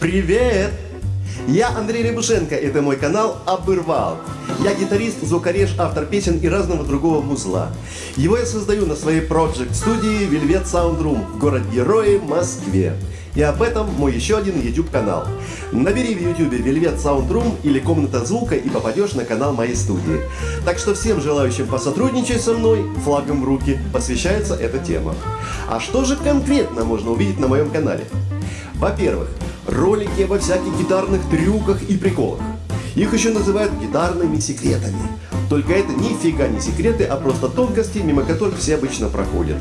Привет! Я Андрей Рябушенко, это мой канал «Обырвал». Я гитарист, звукореж, автор песен и разного другого музла. Его я создаю на своей проект-студии Velvet Sound Room в город-герое Москве. И об этом мой еще один YouTube канал. Набери в YouTube Velvet Sound Room или Комната звука и попадешь на канал моей студии. Так что всем желающим посотрудничать со мной, флагом в руки, посвящается эта тема. А что же конкретно можно увидеть на моем канале? Во-первых, ролики обо всяких гитарных трюках и приколах. Их еще называют гитарными секретами. Только это нифига не секреты, а просто тонкости, мимо которых все обычно проходят.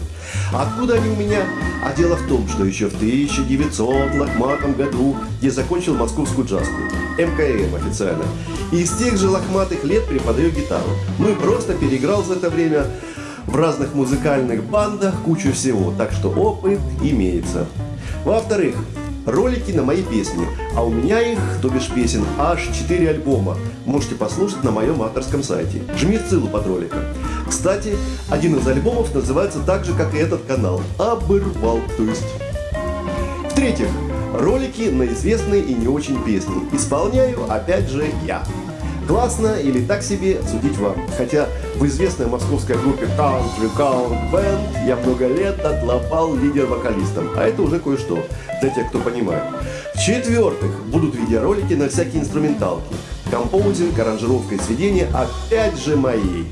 Откуда они у меня? А дело в том, что еще в 1900 лохматом году я закончил московскую джазку. МКМ официально. И из тех же лохматых лет преподаю гитару. Ну и просто переиграл за это время в разных музыкальных бандах кучу всего. Так что опыт имеется. Во-вторых, ролики на мои песни, а у меня их, то бишь песен, аж 4 альбома. Можете послушать на моем авторском сайте. Жми ссылку под роликом. Кстати, один из альбомов называется так же, как и этот канал. Обырвал, то есть. В-третьих, ролики на известные и не очень песни. Исполняю, опять же, я. Классно или так себе, судить вам. Хотя в известной московской группе Country Count Band я много лет отлопал лидер-вокалистом. А это уже кое-что, для тех, кто понимает. В-четвертых, будут видеоролики на всякие инструменталки. Композинг, аранжировка и сведение опять же моей.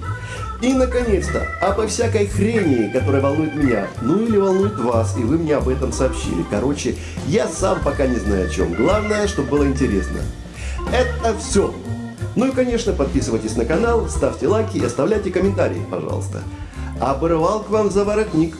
И, наконец-то, обо всякой хрени, которая волнует меня, ну или волнует вас, и вы мне об этом сообщили. Короче, я сам пока не знаю о чем. Главное, чтобы было интересно. Это все. Ну и, конечно, подписывайтесь на канал, ставьте лайки и оставляйте комментарии, пожалуйста. Обрывал к вам за воротник.